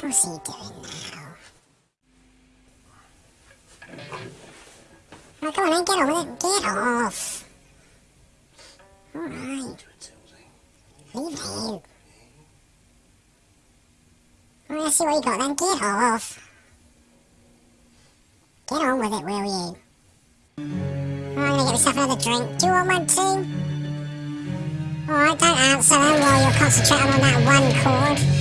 What's he doing now? Oh, come on then, get over there. Get off. Alright. Leave him. Well, let's see what you got then. Get off. Get on with it, will you? I'm gonna get myself another drink. Do you want one too? Oh, Alright, don't answer them while you're concentrating on that one chord.